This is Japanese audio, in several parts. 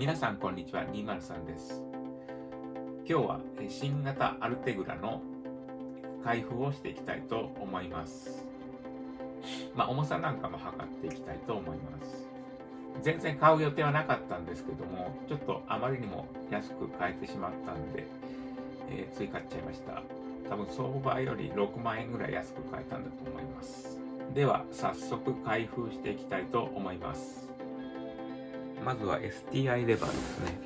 皆さんこんにちは203です。今日は新型アルテグラの開封をしていきたいと思います。まあ重さなんかも測っていきたいと思います。全然買う予定はなかったんですけどもちょっとあまりにも安く買えてしまったんで、えー、つい買っちゃいました。多分相場より6万円ぐらい安く買えたんだと思います。では早速開封していきたいと思います。まずは STI レバーですね。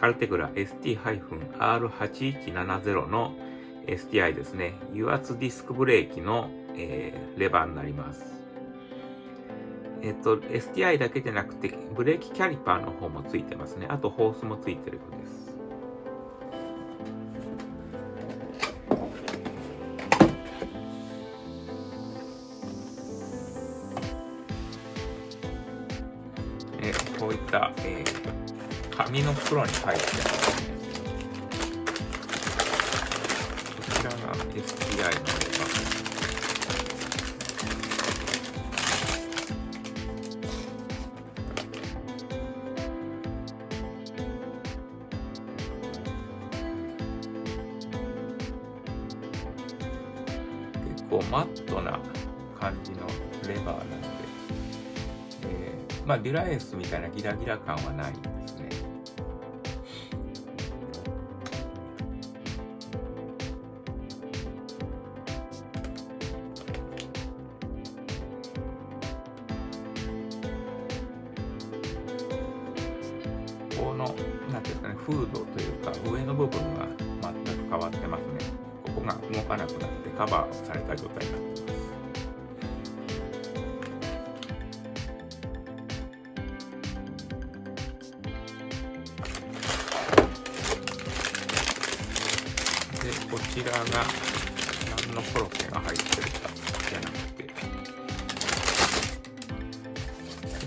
アルテグラ ST-R8170 の STI ですね。油圧ディスクブレーキの、えー、レバーになります。えっと、STI だけじゃなくて、ブレーキキャリパーの方もついてますね。あと、ホースもついてるようです。袋に入ってますね。こちらが STI のレバー。結構マットな感じのレバーなんでまあ、デュラエースみたいなギラギラ感はないですね。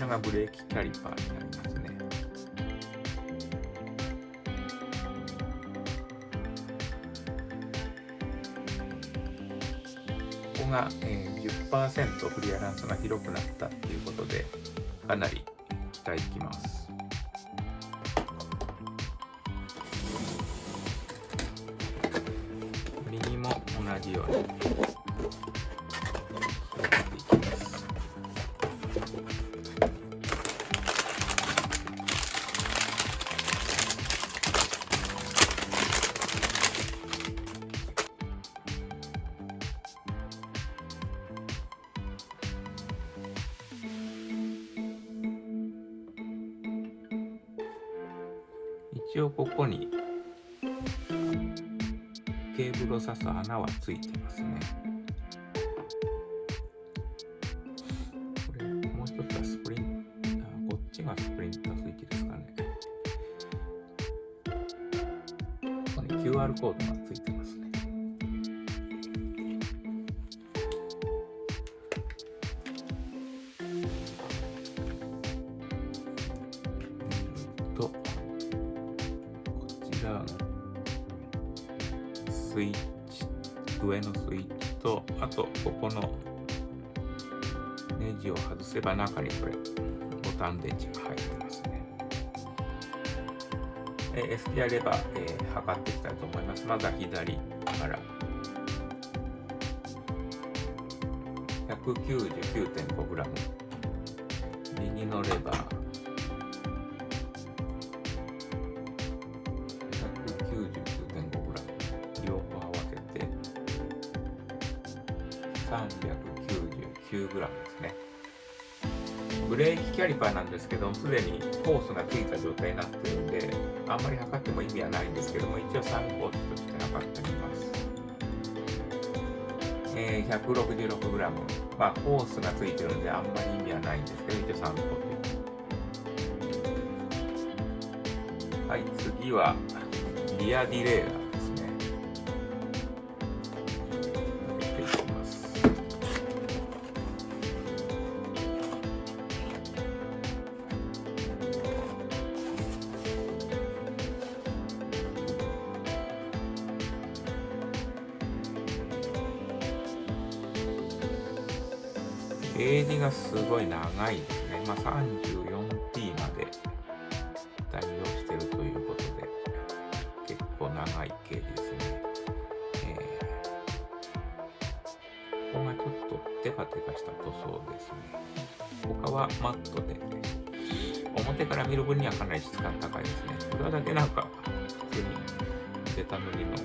ちらがブレーキキャリパーになりますね。ここが、えー、10%クリアランスが広くなったっていうことでかなり期待できます。同じように。一応ここにケーブルを刺す穴はついてますね。これ、もう一つはスプリンター、こっちがスプリンタースイッチですかね。ここに QR コードがついて外せば中にこれボタン電池が入ってますね。え SDI レバー、えー、測っていきたいと思います。まずは左から 199.5g 右のレバーキャリパーなんですけど、すでにコースがついた状態になってるんで、あんまり測っても意味はないんですけども、一応参考値として測ってみます。えー、166g。まあ、コースがついてるんで、あんまり意味はないんですけど、一応参考値。はい、次は、リアディレイラはマットで、表から見る分にはかなり質感高いですね。裏だけなんか普通にベタ塗りの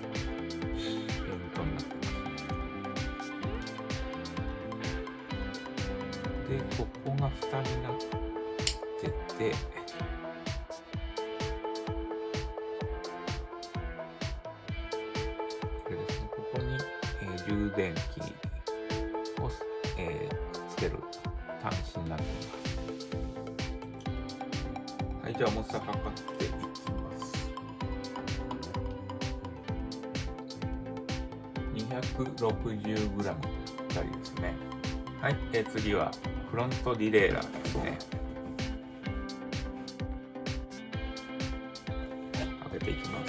次はフロントディレイラーですね。開けていきます。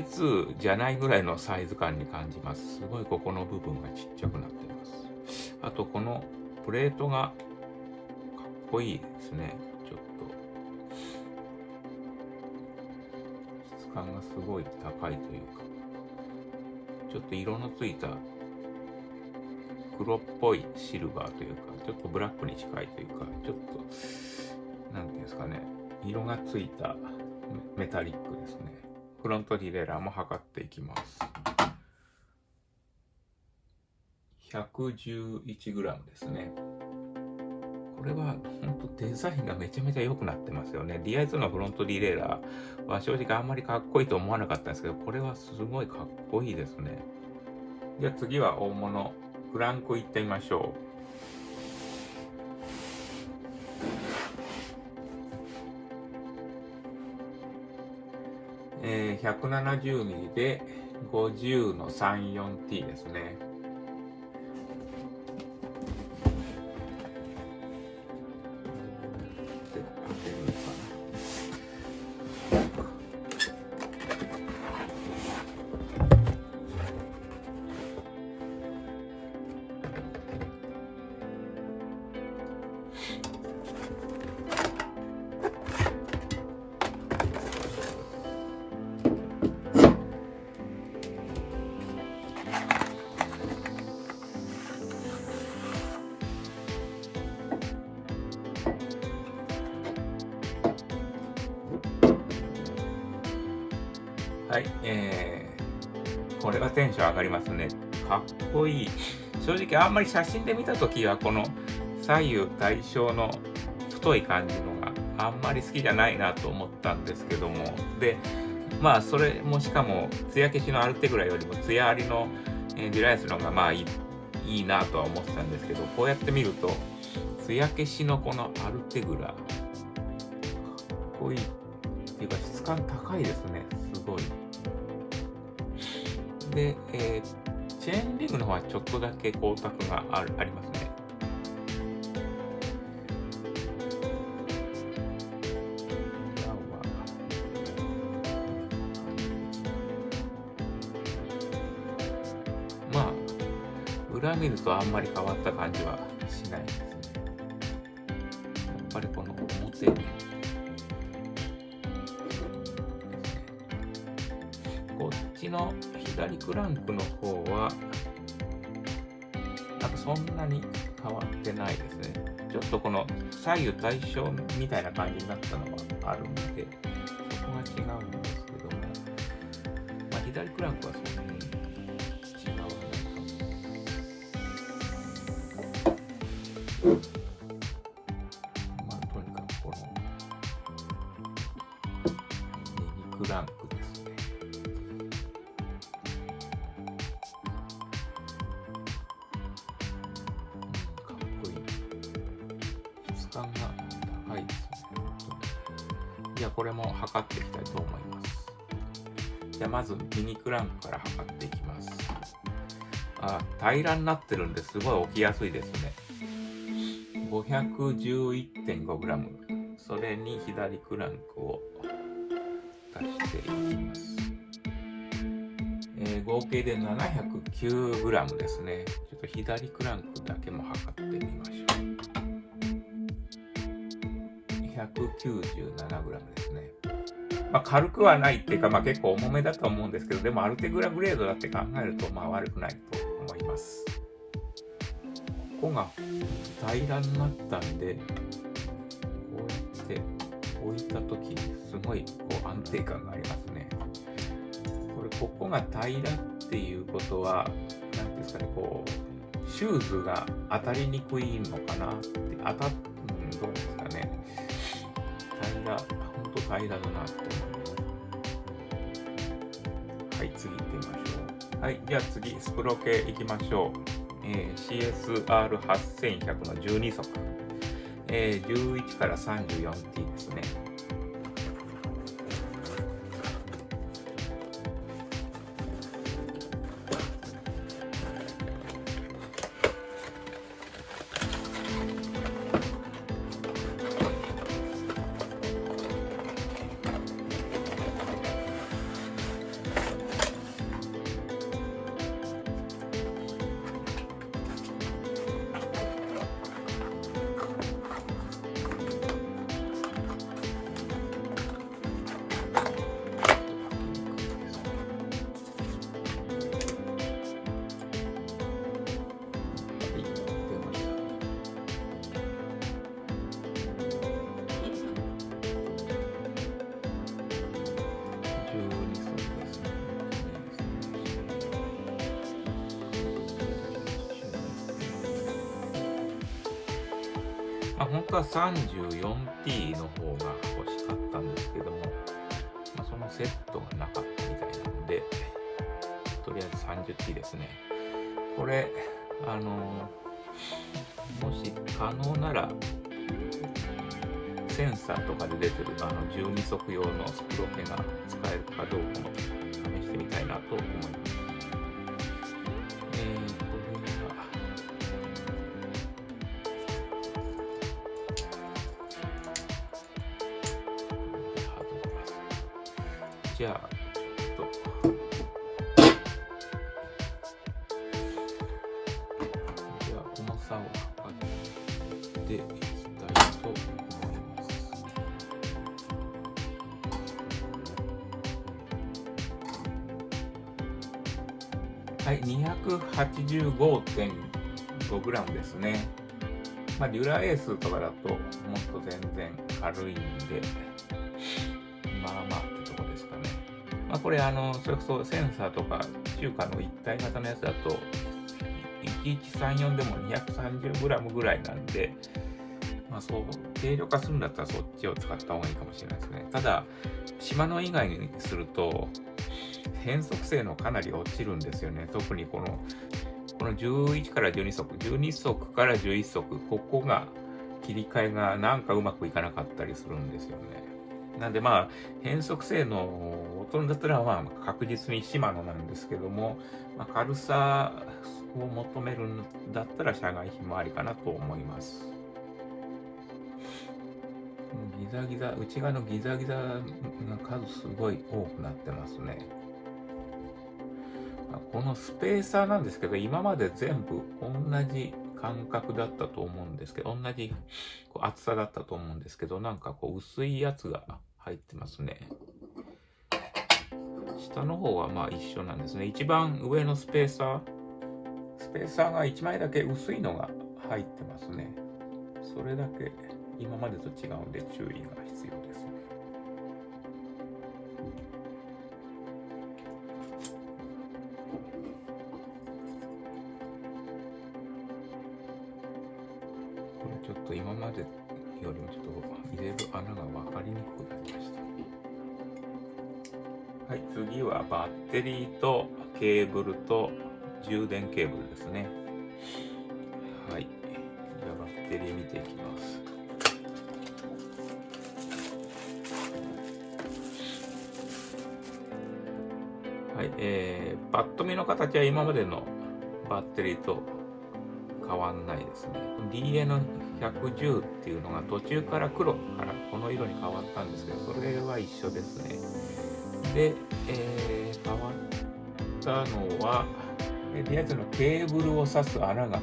TI2 じゃないぐらいのサイズ感に感じます。すごいここの部分がちっちゃくなってます。あとこのプレートがかっこいいですね。ちょっと。質感がすごい高いというか。ちょっと色のついた黒っぽいシルバーというか、ちょっとブラックに近いというか、ちょっと、なんていうんですかね、色がついたメタリックですね。フロントディレイラーも測っていきます。111g ですね。これは本当デザインがめちゃめちゃ良くなってますよね。DI2 のフロントディレイラーは正直あんまりかっこいいと思わなかったんですけど、これはすごいかっこいいですね。じゃあ次は大物、クランクいってみましょう。えー、170mm で50の 34T ですね。はい、えー、これはテンション上がりますね。かっこいい。正直あんまり写真で見たときはこの左右対称の太い感じのがあんまり好きじゃないなと思ったんですけども。で、まあそれもしかも艶消しのアルテグラよりも艶ありの、デュライスの方がまあいいいいなとは思ってたんですけど、こうやって見ると艶消しのこのアルテグラかっこいいっていうか質感高いですね。すごい。で、えーチェーンリングの方はちょっとだけ光沢があるありますね。まあ、裏見るとあんまり変わった感じはしないですね。やっぱりこの表にこっちの左クランクの方は、なんかそんなに変わってないですね。ちょっとこの左右対称みたいな感じになったのはあるので、そこが違うんですけども、まあ、左クランクはそんなに違わないかも。まあ、とにかくこの右クランクですじゃあこれも測っていきたいと思います。じゃあまずミニクランクから測っていきます。あ、平らになってるんですごい置きやすいですね。511.5g。それに左クランクを足していきます。えー、合計で 709g ですね。ちょっと左クランクだけも測って 197g ですね。まあ、軽くはないっていうか、まあ、結構重めだと思うんですけど、でもアルテグラグレードだって考えると、まあ、悪くないと思います。ここが平らになったんで、こうやって置いたとき、すごいこう安定感がありますね。これ、ここが平らっていうことは、何ですかね、こう、シューズが当たりにくいのかなって、当たっ、うん、どうです平、ほんと平らだなって思います。はい、次行ってみましょう。はい、じゃあ次、スプロ系行きましょう。えー、CSR8100 の12足。えー、11から 34T ですね。まあ、本当は 34T の方が欲しかったんですけども、まあ、そのセットがなかったみたいなので、とりあえず 30T ですね。これ、あのもし可能なら、センサーとかで出てるあの12足用のスプロケが使えるかどうかも試してみたいなと思います。じゃあ、ちょっと。じゃあ、重さを測っていきたいと思います。はい、285.5g ですね。まあ、デュラエースとかだともっと全然軽いんで、これあの、それこそセンサーとか中華の一体型のやつだと、1134でも 230g ぐらいなんで、まあそう、軽量化するんだったらそっちを使った方がいいかもしれないですね。ただ、島の以外にすると、変速性のかなり落ちるんですよね。特にこの、この11から12足、12足から11足、ここが切り替えがなんかうまくいかなかったりするんですよね。なんでまあ、変速性の劣るんだったらまあ確実にシマノなんですけども、まあ、軽さを求めるんだったら社外品もありかなと思います。ギザギザ、内側のギザギザが数すごい多くなってますね。このスペーサーなんですけど、今まで全部同じ感覚だったと思うんですけど、同じ厚さだったと思うんですけど、なんかこう薄いやつが入ってますね。下の方はまあ一緒なんですね。一番上のスペーサー、スペーサーが1枚だけ薄いのが入ってますね。それだけ今までと違うんで注意が必要ですね。とケーブルと充電ケーブルですね。はい。じゃあバッテリー見ていきます。はい、えー、パッと見の形は今までのバッテリーと変わんないですね。DN110 っていうのが途中から黒からこの色に変わったんですけど、それは一緒ですね。で、えー、変わったのは、えリア充のケーブルを挿す穴が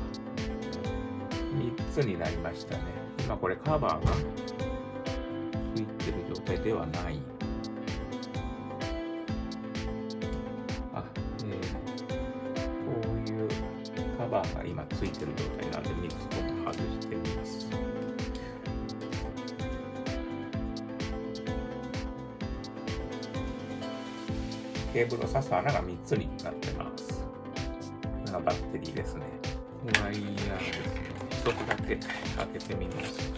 3つになりましたね。今これカバーがついてる状態ではない。ケーブルを挿す穴が3つになってます。これがバッテリーですね。ワイヤーですね。1つだけ開けてみます。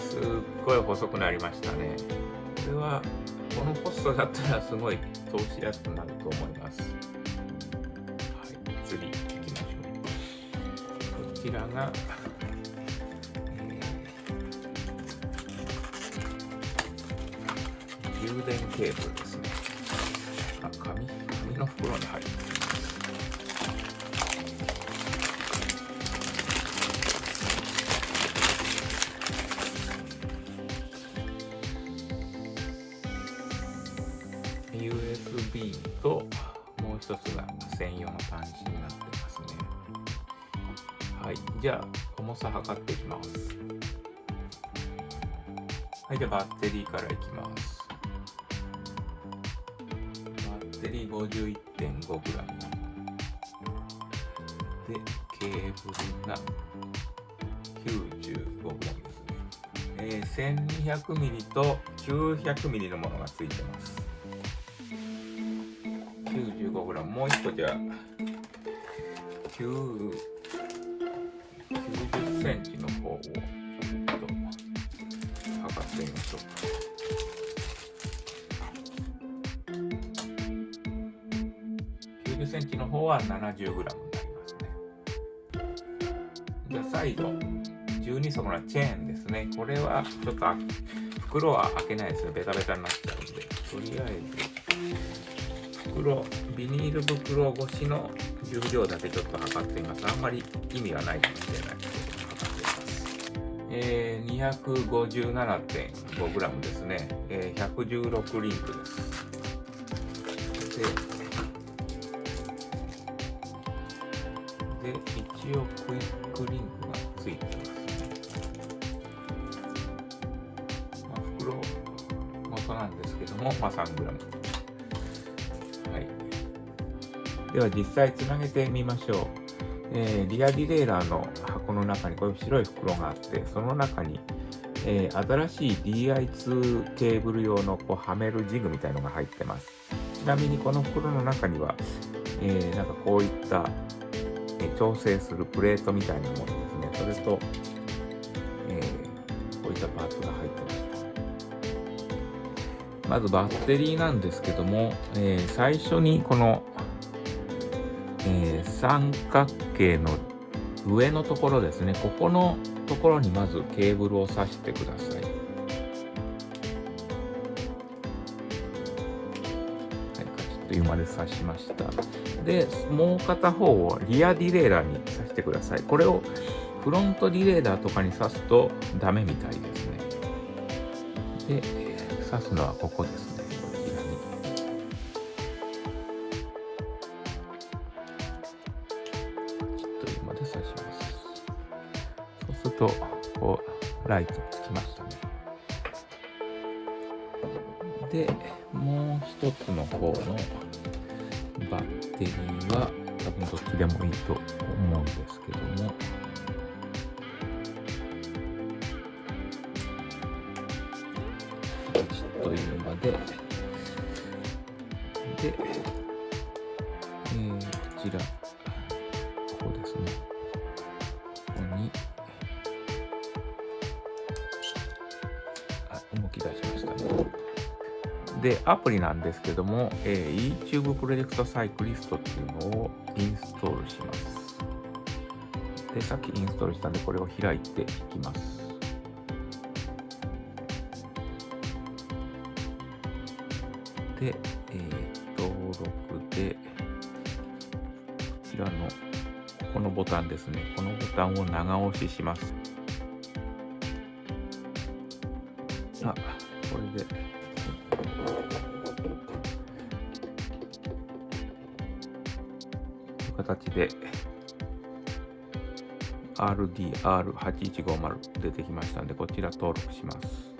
すっごい細くなりましたね。これはこのコストだったらすごい投資やすくなると思います。はい、次行きましょう。こちらが、えー、充電ケーブルですね。あ、紙紙の袋に入ってじゃあ、重さ測っていきます。はい。じゃあ、バッテリーからいきます。バッテリー 51.5g。で、ケーブルが 95g ですね。えー、1200mm と 900mm のものがついてます。95g もう一個じゃあ9 90センチの方をちょっと測ってみましょうか90センチの方は 70g になりますね。じゃあ再度12層のチェーンですね。これはちょっと袋は開けないですね。ベタベタになっちゃうんで。とりあえず袋、ビニール袋越しの重量だけちょっと測ってみます。あんまり意味はないかもしれないけど、測ってみます。えー、257.5g ですね。えー、116リンクです。で、で、一応クイックリンクがついてます。まあ、袋元なんですけども、まあ 3g。では実際つなげてみましょう。えー、リアディレイラーの箱の中にこういう白い袋があって、その中に、えー、新しい DI2 ケーブル用のこうはめるジグみたいのが入ってます。ちなみにこの袋の中には、えー、なんかこういった、え調整するプレートみたいなものですね。それと、えこういったパーツが入ってました。まずバッテリーなんですけども、え最初にこのえー、三角形の上のところですね、ここのところにまずケーブルを挿してください。はい、カチッというまで挿しました。で、もう片方をリアディレイラーに挿してください。これをフロントディレイラーとかに挿すとダメみたいですね。で、挿すのはここですね。ライトつきましたね。で、もう一つの方のバッテリーは、多分どっちでもいいと思うんですけども、というまで、で、で、アプリなんですけども、えー、YouTube プロジェクトサイクリストっていうのをインストールします。で、さっきインストールしたんで、これを開いていきます。で、えー、登録で、こちらの、このボタンですね。このボタンを長押しします。あ、これで、で、RDR8150 出てきましたんで、こちら登録します。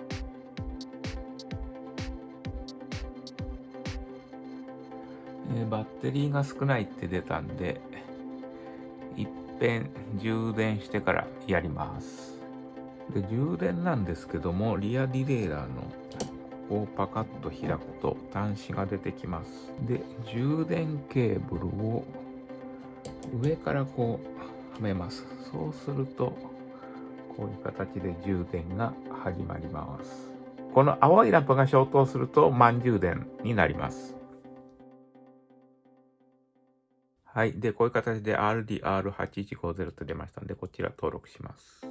え、バッテリーが少ないって出たんで、いっぺん充電してからやります。で、充電なんですけども、リアディレイラーのここをパカッと開くと端子が出てきます。で、充電ケーブルを上からこうはめます。そうすると、こういう形で充電が始まります。この青いランプが消灯すると満充電になります。はい。で、こういう形で RDR8150 と出ましたので、こちら登録します。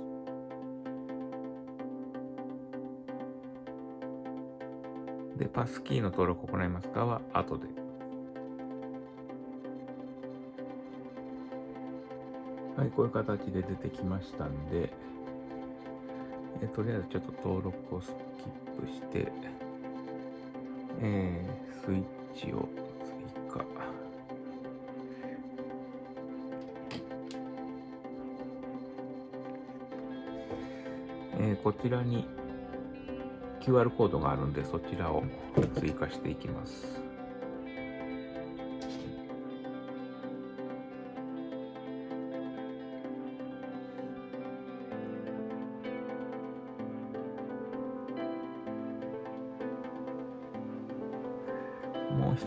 で、パスキーの登録を行いますかは後で。はい、こういう形で出てきましたんで、えとりあえずちょっと登録をスキップして、えー、スイッチを追加。えー、こちらに QR コードがあるんで、そちらを追加していきます。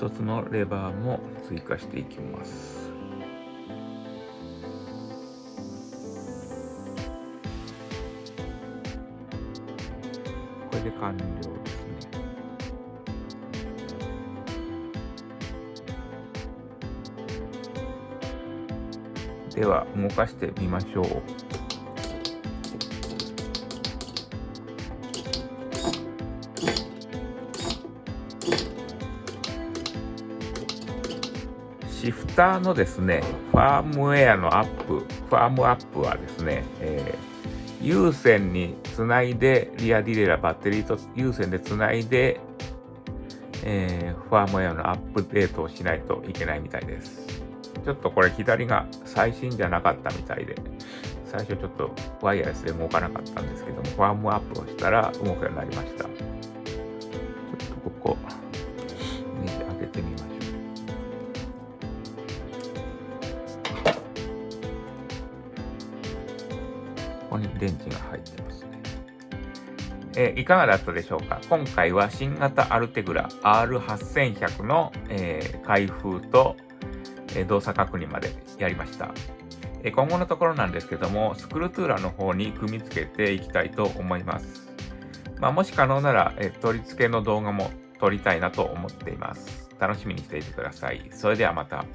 一つのレバーも追加していきます。これで完了ですね。では動かしてみましょう。ターのですね、ファームウェアのアップ、ファームアップはですね、えー、有線につないで、リアディレイラーバッテリーと有線でつないで、えー、ファームウェアのアップデートをしないといけないみたいです。ちょっとこれ左が最新じゃなかったみたいで、最初ちょっとワイヤレスで動かなかったんですけども、ファームアップをしたら動くようになりました。電池が入ってますね。えー、いかがだったでしょうか？今回は新型アルテグラ R8100 の、えー、開封と、え、動作確認までやりました。え今後のところなんですけども、スクルトゥーラの方に組み付けていきたいと思います。まあ、もし可能なら、え取り付けの動画も撮りたいなと思っています。楽しみにしていてください。それではまた。